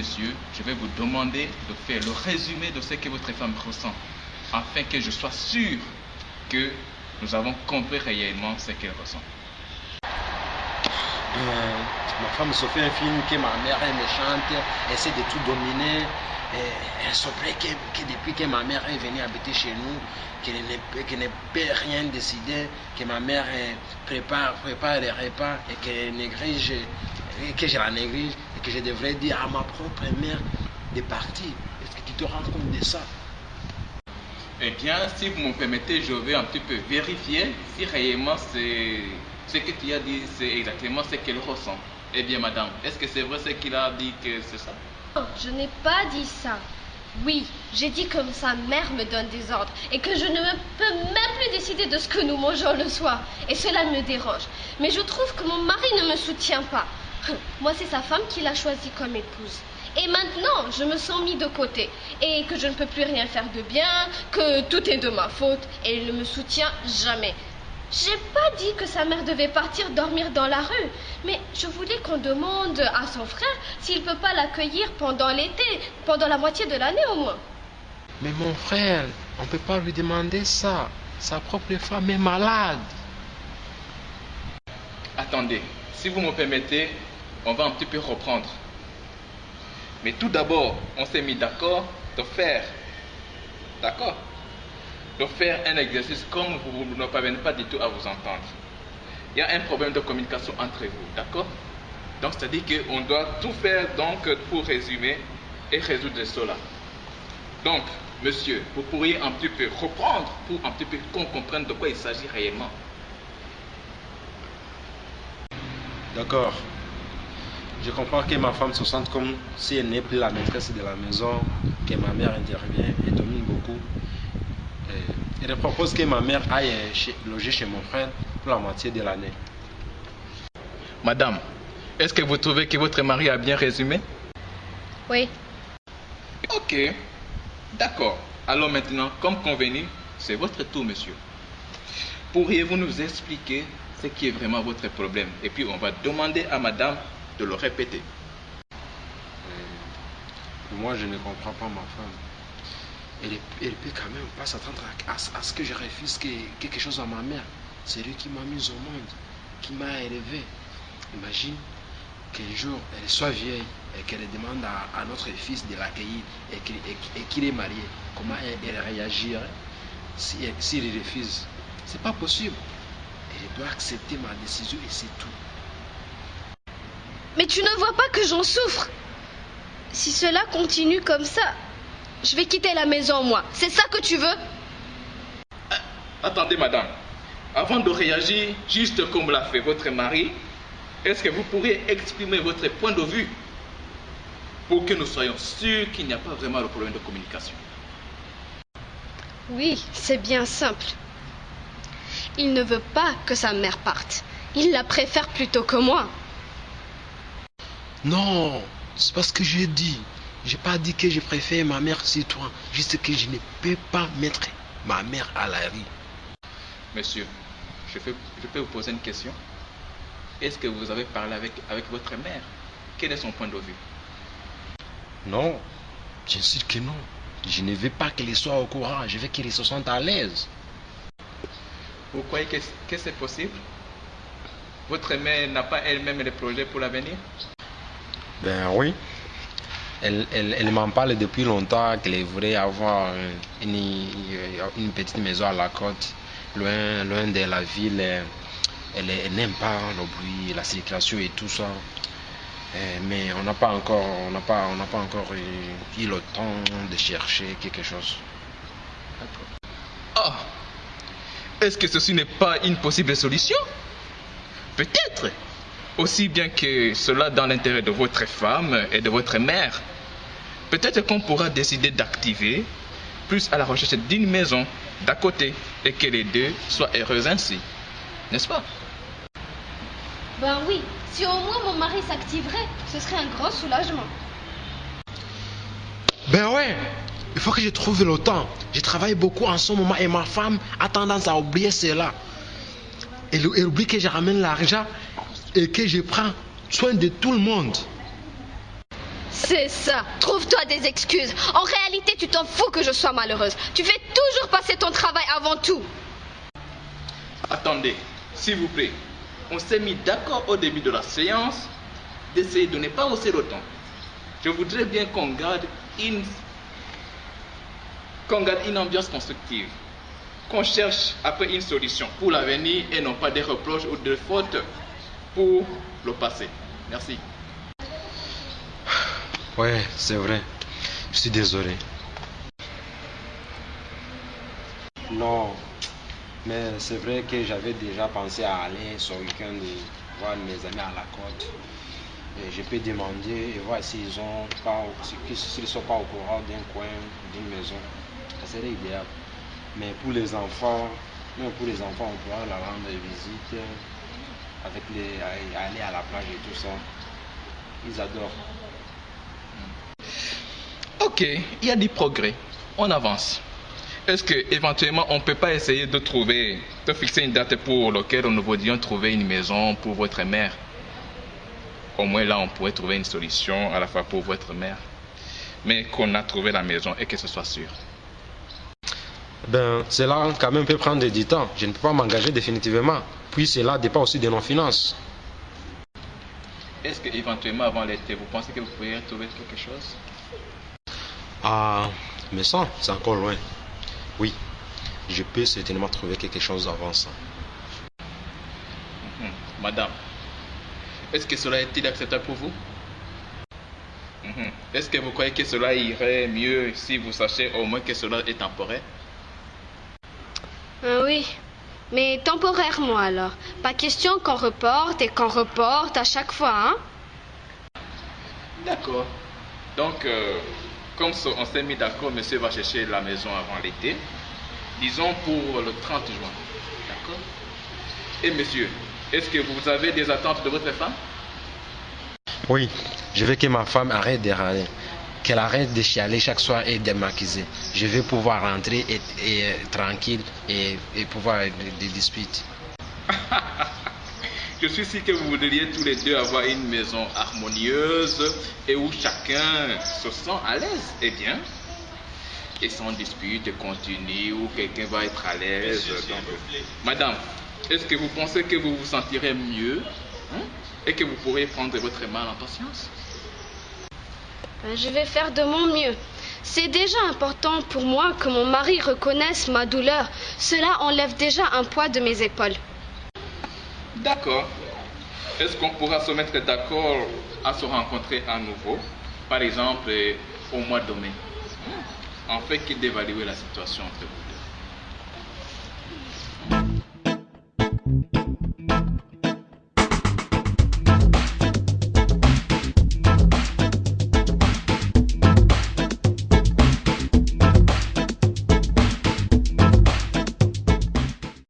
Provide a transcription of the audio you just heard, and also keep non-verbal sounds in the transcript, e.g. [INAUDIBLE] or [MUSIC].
monsieur, je vais vous demander de faire le résumé de ce que votre femme ressent, afin que je sois sûr que nous avons compris réellement ce qu'elle ressent. Euh, ma femme se fait un film que ma mère est méchante, essaie de tout dominer. Elle se plaît que, depuis que ma mère est venue habiter chez nous, qu'elle ne, ne peut rien décider, que ma mère prépare, prépare les repas et qu'elle néglige, que je la néglige et que je devrais dire à ma propre mère de partir. Est-ce que tu te rends compte de ça? Eh bien, si vous me permettez, je vais un petit peu vérifier si réellement c'est ce que tu as dit, c'est exactement ce qu'elle ressent. Eh bien, madame, est-ce que c'est vrai ce qu'il a dit que c'est ça? Non, je n'ai pas dit ça. Oui, j'ai dit que sa mère me donne des ordres et que je ne me peux même plus décider de ce que nous mangeons le soir. Et cela me dérange. Mais je trouve que mon mari ne me soutient pas. Moi, c'est sa femme qui l'a choisi comme épouse. Et maintenant, je me sens mis de côté et que je ne peux plus rien faire de bien, que tout est de ma faute et il ne me soutient jamais. J'ai pas dit que sa mère devait partir dormir dans la rue, mais je voulais qu'on demande à son frère s'il peut pas l'accueillir pendant l'été, pendant la moitié de l'année au moins. Mais mon frère, on ne peut pas lui demander ça. Sa propre femme est malade. Attendez, si vous me permettez, on va un petit peu reprendre. Mais tout d'abord, on s'est mis d'accord de faire, d'accord? De faire un exercice comme vous ne parvenez pas du tout à vous entendre. Il y a un problème de communication entre vous, d'accord? Donc, c'est-à-dire qu'on doit tout faire donc pour résumer et résoudre cela. Donc, monsieur, vous pourriez un petit peu reprendre pour un petit peu qu'on comprenne de quoi il s'agit réellement. D'accord. Je comprends que ma femme se sente comme si elle n'est plus la maîtresse de la maison, que ma mère intervient et domine beaucoup. Et elle propose que ma mère aille chez- loger chez mon frère pour la moitié de l'année. Madame, est-ce que vous trouvez que votre mari a bien résumé? Oui. Ok, d'accord. Alors maintenant, comme convenu, c'est votre tour, monsieur. Pourriez-vous nous expliquer ce qui est vraiment votre problème? Et puis on va demander à madame de le répéter. Moi, je ne comprends pas ma femme. Elle, peut quand même pas s'attendre à, ce que je refuse que- quelque chose à ma mère. C'est lui qui m'a mis au monde, qui m'a élevé. Imagine qu'un jour, elle soit vieille et qu'elle demande à, notre fils de l'accueillir et qu'il est marié. Comment elle, réagirait s'il refuse? C'est pas possible. Elle doit accepter ma décision et c'est tout. Mais tu ne vois pas que j'en souffre Si cela continue comme ça, je vais quitter la maison, moi. C'est ça que tu veux? Attendez, madame. Avant de réagir, juste comme l'a fait votre mari, est-ce que vous pourriez exprimer votre point de vue pour que nous soyons sûrs qu'il n'y a pas vraiment de problème de communication? Oui, c'est bien simple. Il ne veut pas que sa mère parte. Il la préfère plutôt que moi. Non, c'est pas ce que j'ai dit. J'ai pas dit que je préfère ma mère sur toi. Juste que je ne peux pas mettre ma mère à la rue. Monsieur, je peux, je peux vous poser une question Est-ce que vous avez parlé avec, avec votre mère? Quel est son point de vue? Non, bien sûr que non. Je ne veux pas qu'elle soit au courant. Je veux qu'elle se sente à l'aise. Vous croyez que, que c'est possible? Votre mère n'a pas elle-même des projets pour l'avenir? Ben oui. Elle, elle, m'en parle depuis longtemps qu'elle voudrait avoir une, une petite maison à la côte, loin, loin de la ville. Elle, elle n'aime pas le bruit, la circulation et tout ça. Euh, Mais on n'a pas encore, on n'a pas, on n'a pas encore eu, eu le temps de chercher quelque chose. Ah Est-ce que ceci n'est pas une possible solution? Peut-être Aussi bien que cela dans l'intérêt de votre femme et de votre mère. Peut-être qu'on pourra décider d'activer plus à la recherche d'une maison d'à côté et que les deux soient heureux ainsi. N'est-ce pas? Ben oui, si au moins mon mari s'activerait, ce serait un grand soulagement. Ben ouais, il faut que je trouve le temps. Je travaille beaucoup en ce moment et ma femme a tendance à oublier cela. Elle, elle oublie que je ramène l'argent et que je prends soin de tout le monde. C'est ça. Trouve-toi des excuses. En réalité, tu t'en fous que je sois malheureuse. Tu fais toujours passer ton travail avant tout. Attendez, s'il vous plaît. On s'est mis d'accord au début de la séance d'essayer de ne pas hausser le ton. Je voudrais bien qu'on garde une, qu'on garde une ambiance constructive. Qu'on cherche après une solution pour l'avenir et non pas des reproches ou des fautes pour le passé. Merci. Ouais, c'est vrai. Je suis désolé. Non, mais c'est vrai que j'avais déjà pensé à aller ce week-end voir mes amis à la côte. Je peux demander et voir s'ils ont pas, sont pas au courant d'un coin, d'une maison. Ça serait idéal. Mais pour les enfants, même pour les enfants, on pourra leur rendre visite avec les, aller à la plage et tout ça. Ils adorent. Ok, il y a du progrès. On avance. Est-ce que éventuellement on peut pas essayer de trouver, de fixer une date pour laquelle nous voudrions trouver une maison pour votre mère? Au moins là, on pourrait trouver une solution à la fois pour votre mère, mais qu'on a trouvé la maison et que ce soit sûr. Ben, cela quand même peut prendre du temps. Je ne peux pas m'engager définitivement. Puis cela dépend aussi de nos finances. Est-ce que éventuellement avant l'été, vous pensez que vous pourriez trouver quelque chose? Ah, mais ça, c'est encore loin. Oui, je peux certainement trouver quelque chose avant ça. Mhm. Madame, est-ce que cela est-il acceptable pour vous? Mhm. Est-ce que vous croyez que cela irait mieux si vous sachez au moins que cela est temporaire? Ah oui, mais temporairement alors. Pas question qu'on reporte et qu'on reporte à chaque fois, hein D'accord. Donc, euh, comme on s'est mis d'accord, monsieur va chercher la maison avant l'été. Disons pour le 30 juin. D'accord Et monsieur, est-ce que vous avez des attentes de votre femme? Oui, je veux que ma femme arrête de râler. Qu'elle arrête de chialer chaque soir et de m'accuser. Je veux pouvoir rentrer et, et, euh, tranquille et, et pouvoir des disputes. [LAUGHS] Je suis sûr que vous voudriez tous les deux avoir une maison harmonieuse et où chacun se sent à l'aise. Eh bien, et sans dispute continue, où quelqu'un va être à l'aise. Madame, est-ce que vous pensez que vous vous sentirez mieux hein, et que vous pourrez prendre votre mal en patience Je vais faire de mon mieux. C'est déjà important pour moi que mon mari reconnaisse ma douleur. Cela enlève déjà un poids de mes épaules. D'accord. Est-ce qu'on pourra se mettre d'accord à se rencontrer à nouveau, par exemple euh, au mois de mai, en fait d'évaluer la situation entre vous